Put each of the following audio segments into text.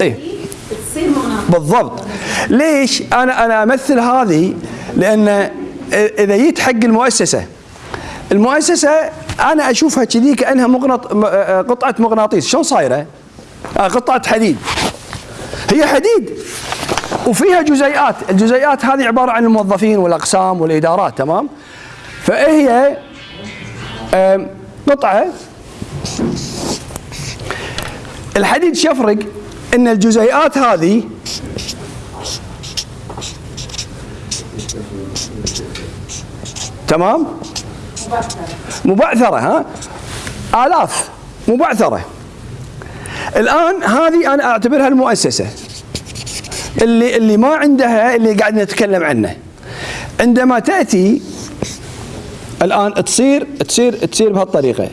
إيه. تصير مغناطيس بالضبط. ليش أنا أنا أمثل هذه؟ لأن إذا جيت حق المؤسسة المؤسسة أنا أشوفها كذي كأنها مغنط م- آه، قطعة مغناطيس. شلون صايرة؟ آه، قطعة حديد. هي حديد. وفيها جزيئات. الجزيئات هذه عبارة عن الموظفين والأقسام والإدارات تمام؟ فهي قطعة الحديد شفرق إن الجزيئات هذه تمام؟ مبعثرة ها؟ آلاف مبعثرة. الآن هذه أنا أعتبرها المؤسسة. اللي اللي ما عندها اللي قاعد نتكلم عنه. عندما تأتي الآن تصير تصير تصير بهالطريقة.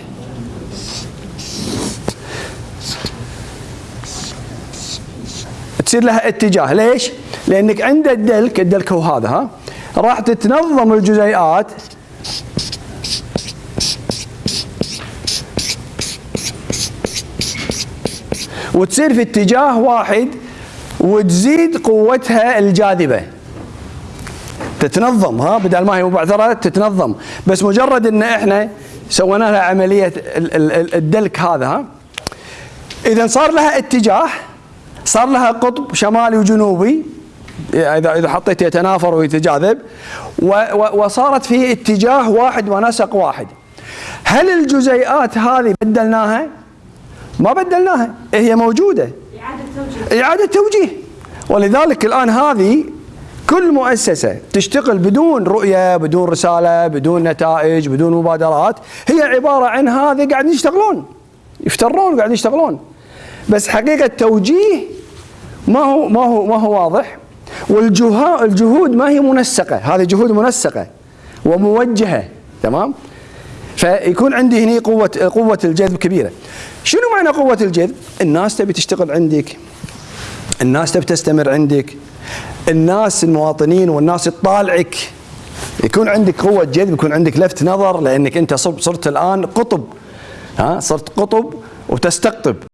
تصير لها اتجاه. ليش؟ لأنك عند الدلك الدلك هو هذا ها؟ راح تتنظم الجزيئات. وتصير في اتجاه واحد وتزيد قوتها الجاذبة. تتنظم ها؟ بدل ما هي مبعثرة تتنظم. بس مجرد إن إحنا سوينا لها ال- الدلك هذا ها؟ اذا صار لها اتجاه صار لها قطب شمالي وجنوبي اذا إذا حطيت يتنافر ويتجاذب وصارت في اتجاه واحد ونسق واحد. هل الجزيئات هذه بدلناها؟ ما بدلناها هي موجودة. إعادة توجيه. إعادة توجيه. ولذلك الآن هذه كل مؤسسة تشتغل بدون رؤية بدون رسالة بدون نتائج بدون مبادرات. هي عبارة عن هذه قاعدين يشتغلون. يفترون قاعدين يشتغلون. بس حقيقة توجيه ما هو ما هو ما هو واضح. والجهود الجهود ما هي منسقة. هذه جهود منسقة وموجهة تمام؟ فيكون عندي هنا قوة قوة الجذب كبيرة. شنو معنى قوة الجذب؟ الناس تبي تشتغل عندك. الناس تبي تستمر عندك. الناس المواطنين والناس تطالعك يكون عندك قوة جذب يكون عندك لفت نظر لأنك أنت صرت الآن قطب. ها؟ صرت قطب وتستقطب.